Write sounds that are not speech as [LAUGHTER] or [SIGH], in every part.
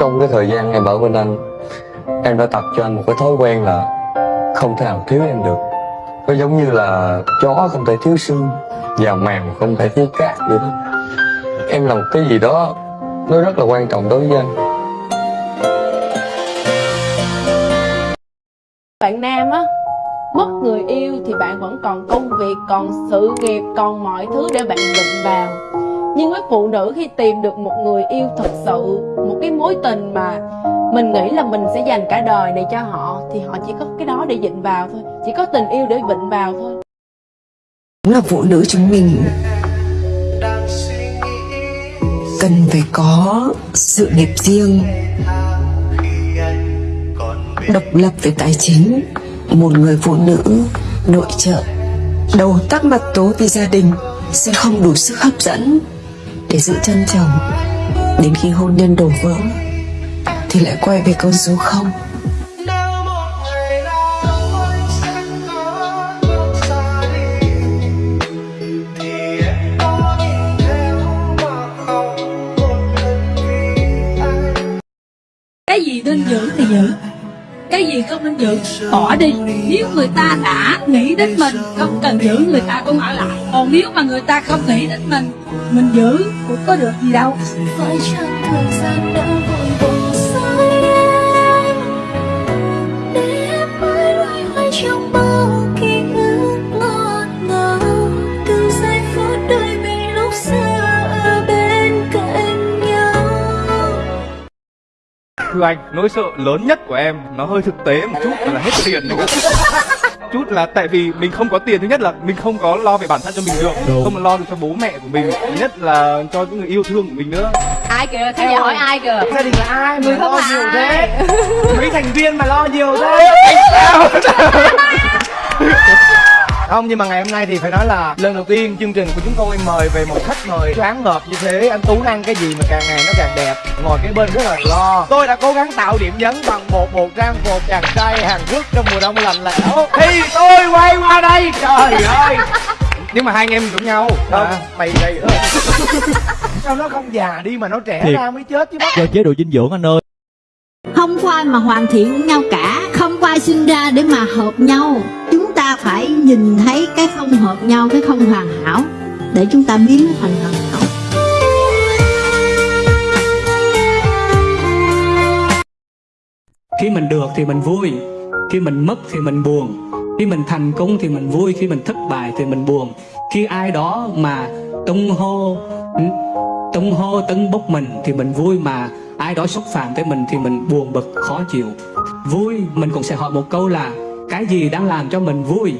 Trong cái thời gian em ở bên anh, Em đã tập cho anh một cái thói quen là Không thể nào thiếu em được. Nó giống như là chó không thể thiếu xương Và mèo không thể thiếu cát vậy đó. Em làm cái gì đó, Nó rất là quan trọng đối với anh. Bạn nam á, mất người yêu thì bạn vẫn còn công việc, còn sự nghiệp, còn mọi thứ để bạn đụng vào nhưng với phụ nữ khi tìm được một người yêu thật sự, một cái mối tình mà mình nghĩ là mình sẽ dành cả đời này cho họ, thì họ chỉ có cái đó để dịnh vào thôi. Chỉ có tình yêu để vịnh vào thôi. Là phụ nữ chúng mình cần phải có sự nghiệp riêng, độc lập về tài chính, một người phụ nữ nội trợ. Đầu tắc mặt tố vì gia đình sẽ không đủ sức hấp dẫn để giữ chân chồng đến khi hôn nhân đổ vỡ thì lại quay về con số không. Cái gì nên giữ thì giữ cái gì không nên giữ? Bỏ đi. Nếu người ta đã nghĩ đến mình, không cần giữ, người ta cũng ở lại. Còn nếu mà người ta không nghĩ đến mình mình giữ cũng có được gì đâu. Phải chăng thời gian đã vội vàng sai em? Để em mãi loay hoay trong Thưa anh, nỗi sợ lớn nhất của em nó hơi thực tế một chút là hết tiền [LAUGHS] chút là tại vì mình không có tiền thứ nhất là mình không có lo về bản thân cho mình được không lo được cho bố mẹ của mình thứ nhất là cho những người yêu thương của mình nữa. Ai kìa khán giả hỏi ai kìa? gia đình là ai không lo nhiều ai? thế mấy thành viên mà lo nhiều thế? Sao [LAUGHS] không nhưng mà ngày hôm nay thì phải nói là lần đầu tiên chương trình của chúng tôi mời về một khách mời choáng ngợp như thế. Anh tú ăn cái gì mà càng ngày nó càng đẹp. Ngồi kế bên rất là lo. Tôi đã cố gắng tạo điểm nhấn bằng một bộ trang phục chàng trai hàn quốc trong mùa đông lạnh lẽo thì tôi quay qua đây. Trời [LAUGHS] ơi. Nhưng mà hai anh em giống nhau. Không. Mày gầy hơn. [LAUGHS] Sao nó không già đi mà nó trẻ Thiệt. ra mới chết chứ bác? Do chế độ dinh dưỡng anh ơi. Không có ai mà hoàn thiện với nhau cả. Không có ai sinh ra để mà hợp nhau phải nhìn thấy cái không hợp nhau, cái không hoàn hảo, để chúng ta biến nó thành hoàn hảo khi mình được thì mình vui, khi mình mất thì mình buồn, khi mình thành công thì mình vui, khi mình thất bại thì mình buồn. Khi ai đó mà tung hô tung hô tấn bốc mình thì mình vui, mà ai đó xúc phạm tới mình thì mình buồn bực, khó chịu. Vui, mình cũng sẽ hỏi một câu là cái gì đang làm cho mình vui?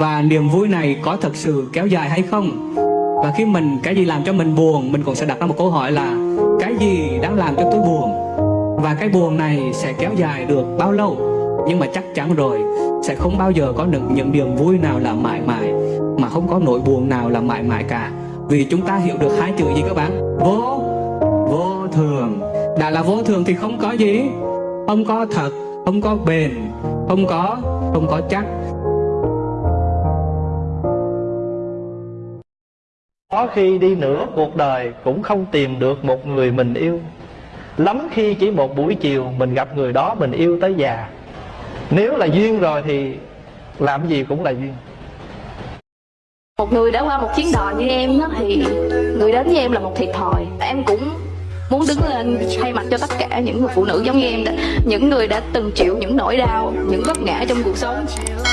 Và niềm vui này có thật sự kéo dài hay không? Và khi mình, cái gì làm cho mình buồn, mình cũng sẽ đặt ra một câu hỏi là, cái gì đang làm cho tôi buồn? Và cái buồn này sẽ kéo dài được bao lâu? Nhưng mà chắc chắn rồi, sẽ không bao giờ có được những niềm vui nào là mãi mãi, mà không có nỗi buồn nào là mãi mãi cả. Vì chúng ta hiểu được hai chữ gì các bạn? Vô vô thường. Đã là vô thường thì không có gì. Không có thật, không có bền, không có không có chắc. Có khi đi nửa cuộc đời cũng không tìm được một người mình yêu. Lắm khi chỉ một buổi chiều mình gặp người đó mình yêu tới già. Nếu là duyên rồi thì làm gì cũng là duyên. Một người đã qua một chuyến đò như em đó thì người đến với em là một thiệt thòi. Em cũng muốn đứng lên thay mặt cho tất cả những người phụ nữ giống như em đó. Những người đã từng chịu những nỗi đau những vấp ngã trong cuộc sống.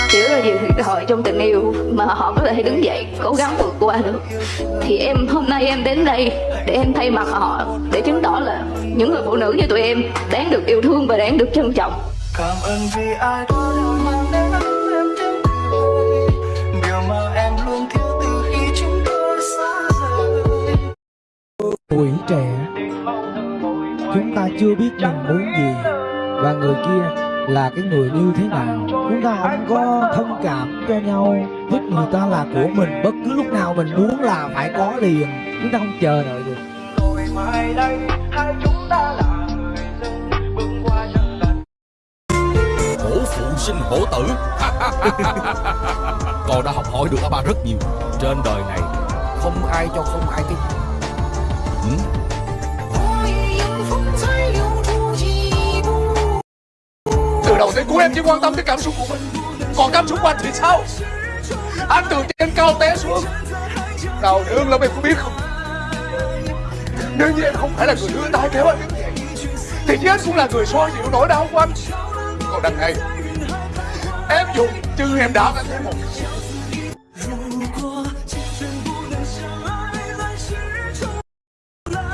Chịu rất là nhiều thiệt thòi trong tình yêu mà họ có thể đứng dậy cố gắng vượt qua được. Thì em hôm nay em đến đây để em thay mặt họ để chứng tỏ là những người phụ nữ như tụi em đáng được yêu thương và đáng được trân trọng. Cảm ơn vì ai đó đã mang đến em tiếng cười điều mà em luôn thiếu từ khi chúng tôi xa rời. Tuổi trẻ chúng ta chưa biết mình muốn gì. Và người kia là cái người như thế nào? Chúng ta không có thông cảm cho nhau. Thích người ta là của mình. Bất cứ lúc nào mình muốn là phải có liền. Chúng ta không chờ đợi được. Rồi mai đây hai chúng ta là người dân bước qua chân tình hổ phụ sinh hổ tử. [LAUGHS] Con đã học hỏi được ở ba rất nhiều. Trên đời này không ai cho không ai cái ừ? Của em chỉ quan tâm tới cảm xúc của mình. Còn cảm xúc của anh thì sao? Anh từ trên cao té xuống. Đau đớn lắm em có biết không? Nếu như em không phải là người đưa tay kéo anh đứng vậy, Thì chứ anh cũng là người xoa dịu nỗi đau của anh. Còn đằng này Em dùng chứ em đã anh thấy một.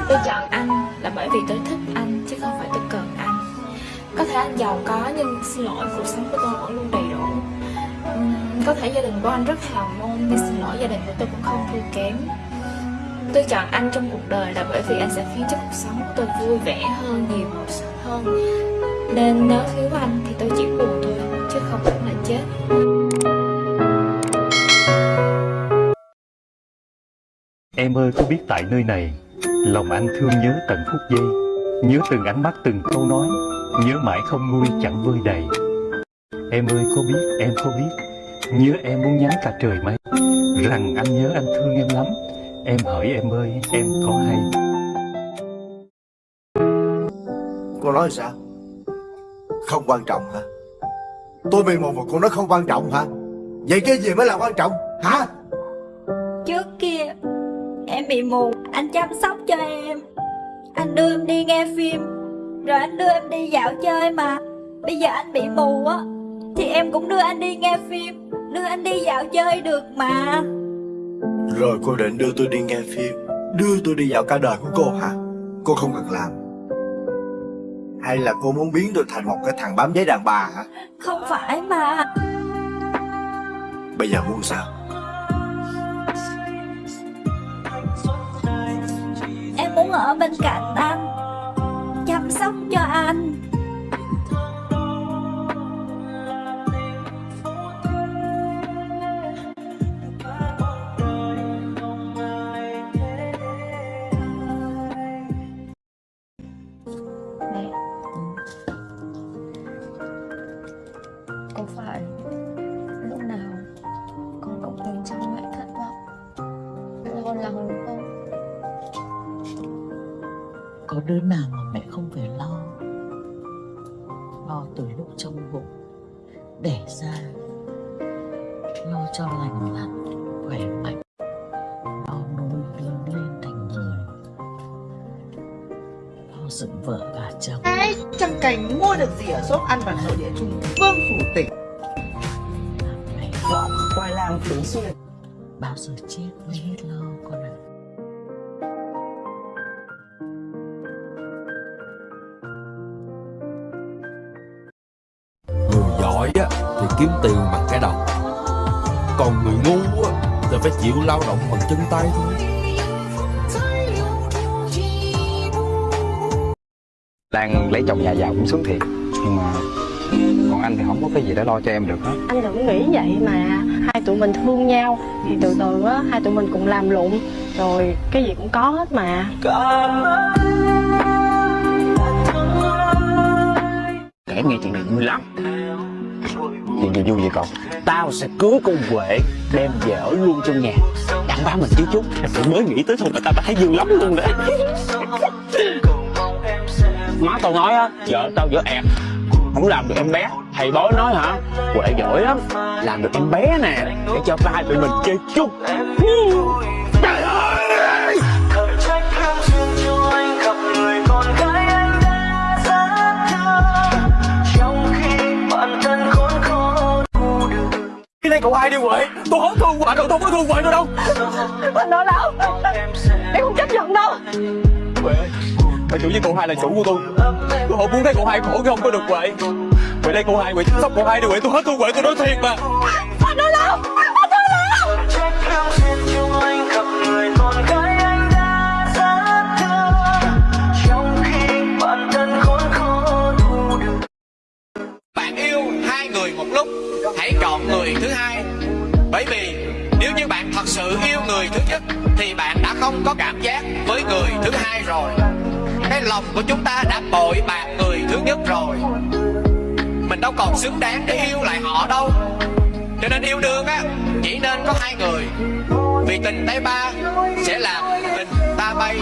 Tôi chọn anh là bởi vì tôi thích Thể anh giàu có nhưng xin lỗi cuộc sống của tôi vẫn luôn đầy đủ. Có thể gia đình của anh rất hào môn nhưng xin lỗi gia đình của tôi cũng không thua kém. Tôi chọn anh trong cuộc đời là bởi vì anh sẽ khiến cho cuộc sống của tôi vui vẻ hơn, nhiều hơn. Nên nếu thiếu anh thì tôi chỉ buồn thôi chứ không phải là chết. Em ơi có biết tại nơi này Lòng anh thương nhớ tận phút giây Nhớ từng ánh mắt từng câu nói. Nhớ mãi không nguôi chẳng vơi đầy. Em ơi có biết em có biết. Nhớ em muốn nhắn cả trời mây. Rằng anh nhớ anh thương em lắm. Em hỏi em ơi em có hay. Cô nói sao? Không quan trọng hả? Tôi bị một mà cô nói không quan trọng hả? Vậy cái gì mới là quan trọng hả? Trước kia em bị mù. Anh chăm sóc cho em. Anh đưa em đi nghe phim Rồi anh đưa em đi dạo chơi mà. Bây giờ anh bị mù á Thì em cũng đưa anh đi nghe phim Đưa anh đi dạo chơi được mà. Rồi cô định đưa tôi đi nghe phim Đưa tôi đi dạo cả đời của cô hả? Cô không cần làm. Hay là cô muốn biến tôi thành một cái thằng bám giấy đàn bà hả? Không phải mà. Bây giờ muốn sao? Em muốn ở bên cạnh anh Chăm sóc cho anh Có phải lúc nào con cũng tìm trong mẹ thất vọng, Lo lắng đúng không? Có đứa nào mà từ lúc trong bụng Đẻ ra Lo cho lành lặn Khỏe mạnh Lo nuôi lớn lên thành người. Lo dựng vợ và chồng. Ai chẳng cảnh mua được gì ở shop ăn vặt nội địa Trung Vương phủ tỉnh? Dọn qua làng Phú Xuyên. Bao giờ chết mới hết lo con ạ? Người giỏi á thì kiếm tiền bằng cái đầu. Còn người ngu á thì phải chịu lao động bằng chân tay thôi. Đang lấy chồng nhà giàu cũng sướng thiệt Nhưng mà Còn anh thì không có cái gì để lo cho em được hết. Anh đừng nghĩ vậy mà hai tụi mình thương nhau thì từ từ á hai tụi mình cùng làm lụng rồi cái gì cũng có hết mà. Kể nghe chuyện này vui lắm Chuyện gì vui vậy con Tao sẽ cưới con Huệ Đem về ở luôn trong nhà. Đặng bá mình chứ chút. Tụi mới nghĩ tới thôi mà tao đã thấy vui lắm luôn đấy. Má tao nói á Vợ tao vợ ẹt. Không làm được em bé. Thầy bói nói hả? Huệ giỏi lắm. Làm được em bé nè Để cho ba tụi mình chơi chung Này cậu ai đi Huệ Tôi không thương Huệ đâu Tôi không có thương Huệ đâu đâu. Anh nói đâu em không chấp nhận đâu. Huệ Là chủ với cậu hai là chủ của tôi. Tôi không muốn thấy cậu hai khổ khi không có được Huệ Huệ đây cậu hai Huệ chăm sóc cậu hai đi Huệ Tôi hết thương Huệ tôi nói thiệt mà. Anh nói đâu anh nói đâu của chúng ta đã bội bạc người thứ nhất rồi. Mình đâu còn xứng đáng để yêu lại họ đâu. Cho nên yêu đương á, Chỉ nên có hai người. Vì tình tay ba sẽ làm tình ta bay.